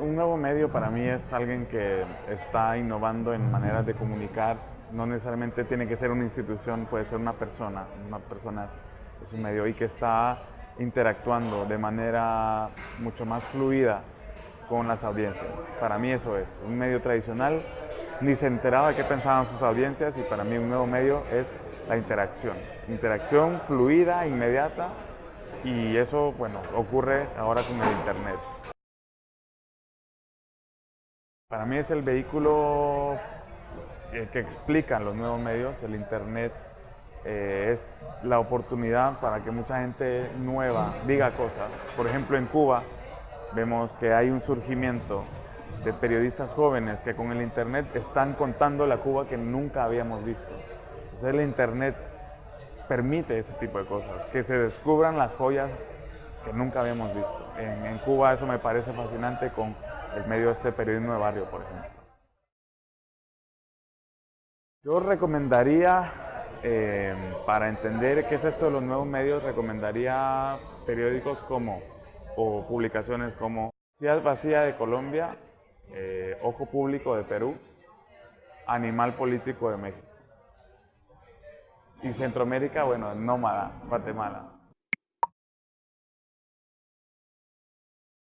un nuevo medio para mí es alguien que está innovando en maneras de comunicar. No necesariamente tiene que ser una institución, puede ser una persona. Una persona es un medio y que está interactuando de manera mucho más fluida con las audiencias. Para mí eso es. Un medio tradicional ni se enteraba de qué pensaban sus audiencias y para mí un nuevo medio es la interacción. Interacción fluida, inmediata y eso, bueno, ocurre ahora con el Internet. Para mí es el vehículo eh, que explica los nuevos medios, el Internet eh, es la oportunidad para que mucha gente nueva diga cosas. Por ejemplo, en Cuba vemos que hay un surgimiento de periodistas jóvenes que con el Internet están contando la Cuba que nunca habíamos visto. Entonces el Internet permite ese tipo de cosas, que se descubran las joyas que nunca habíamos visto. En, en Cuba eso me parece fascinante con el medio de este periodismo de barrio, por ejemplo. Yo recomendaría, eh, para entender qué es esto de los nuevos medios, recomendaría periódicos como, o publicaciones como Ciudad Vacía de Colombia, eh, Ojo Público de Perú, Animal Político de México. Y Centroamérica, bueno, Nómada, Guatemala.